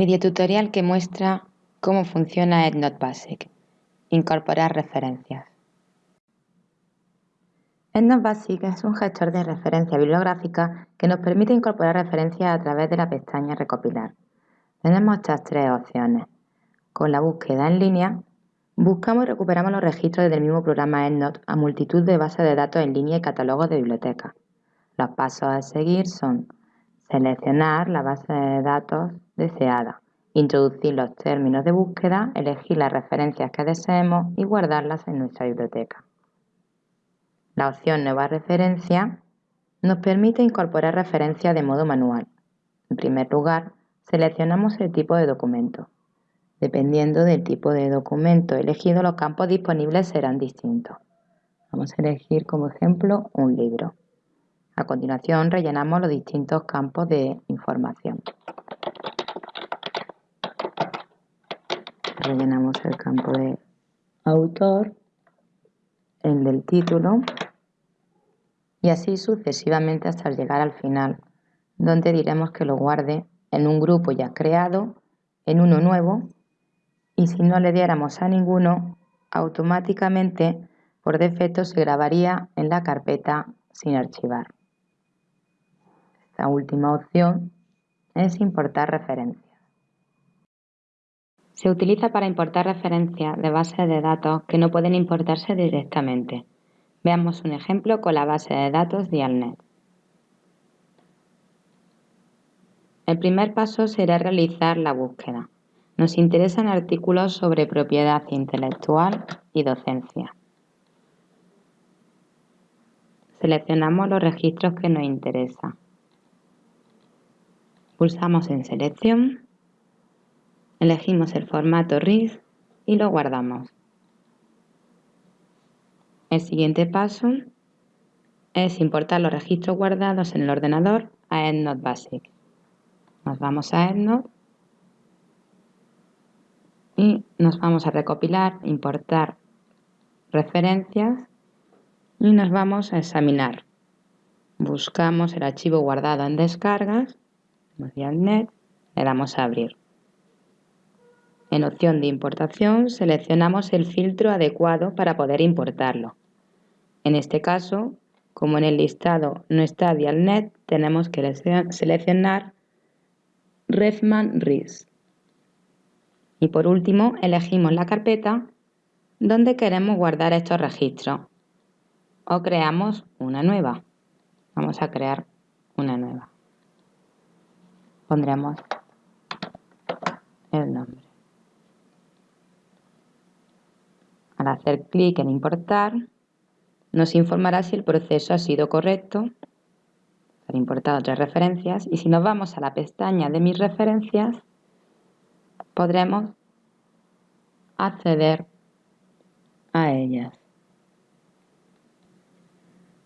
Videotutorial que muestra cómo funciona EndNote Basic. Incorporar referencias. EndNote Basic es un gestor de referencia bibliográfica que nos permite incorporar referencias a través de la pestaña Recopilar. Tenemos estas tres opciones. Con la búsqueda en línea, buscamos y recuperamos los registros del mismo programa EndNote a multitud de bases de datos en línea y catálogos de bibliotecas. Los pasos a seguir son seleccionar la base de datos deseada, introducir los términos de búsqueda, elegir las referencias que deseemos y guardarlas en nuestra biblioteca. La opción Nueva referencia nos permite incorporar referencias de modo manual. En primer lugar, seleccionamos el tipo de documento. Dependiendo del tipo de documento elegido, los campos disponibles serán distintos. Vamos a elegir como ejemplo un libro. A continuación rellenamos los distintos campos de información. Rellenamos el campo de autor, el del título y así sucesivamente hasta llegar al final, donde diremos que lo guarde en un grupo ya creado, en uno nuevo y si no le diéramos a ninguno, automáticamente por defecto se grabaría en la carpeta sin archivar. La última opción es importar referencias. Se utiliza para importar referencias de bases de datos que no pueden importarse directamente. Veamos un ejemplo con la base de datos Dialnet. El primer paso será realizar la búsqueda. Nos interesan artículos sobre propiedad intelectual y docencia. Seleccionamos los registros que nos interesan. Pulsamos en Selección, elegimos el formato RIS y lo guardamos. El siguiente paso es importar los registros guardados en el ordenador a EndNote Basic. Nos vamos a EndNote y nos vamos a recopilar, importar referencias y nos vamos a examinar. Buscamos el archivo guardado en descargas le damos a abrir. En opción de importación seleccionamos el filtro adecuado para poder importarlo. En este caso, como en el listado no está Dialnet, tenemos que seleccionar Refman RIS. Y por último, elegimos la carpeta donde queremos guardar estos registros o creamos una nueva. Vamos a crear una nueva pondremos el nombre. Al hacer clic en importar, nos informará si el proceso ha sido correcto. Han importado otras referencias y si nos vamos a la pestaña de mis referencias, podremos acceder a ellas.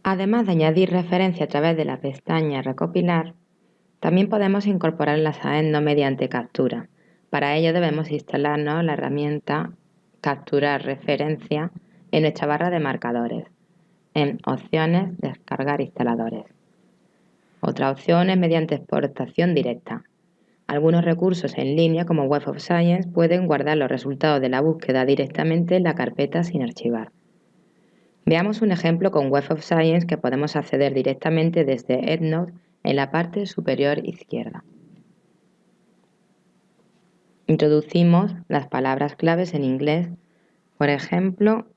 Además de añadir referencia a través de la pestaña Recopilar, también podemos incorporarlas a EndNote mediante captura. Para ello debemos instalarnos la herramienta Capturar referencia en nuestra barra de marcadores, en Opciones, Descargar instaladores. Otra opción es mediante exportación directa. Algunos recursos en línea como Web of Science pueden guardar los resultados de la búsqueda directamente en la carpeta sin archivar. Veamos un ejemplo con Web of Science que podemos acceder directamente desde EndNote en la parte superior izquierda. Introducimos las palabras claves en inglés, por ejemplo,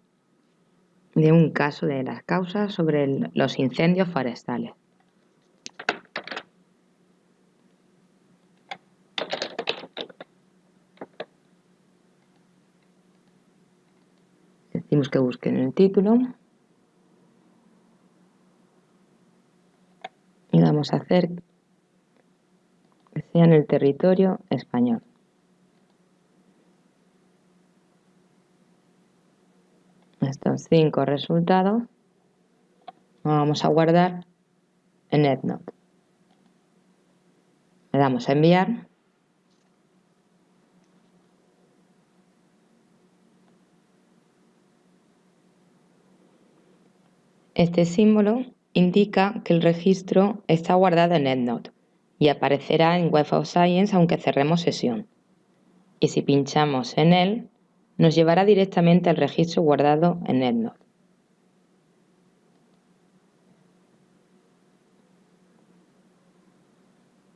de un caso de las causas sobre los incendios forestales. Decimos que busquen el título. y vamos a hacer que sea en el territorio español. Estos cinco resultados los vamos a guardar en EndNote. Le damos a enviar. Este símbolo indica que el registro está guardado en EndNote y aparecerá en Web of Science aunque cerremos sesión. Y si pinchamos en él, nos llevará directamente al registro guardado en EndNote.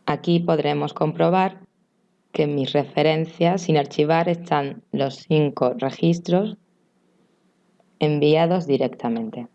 Aquí podremos comprobar que en mis referencias sin archivar están los cinco registros enviados directamente.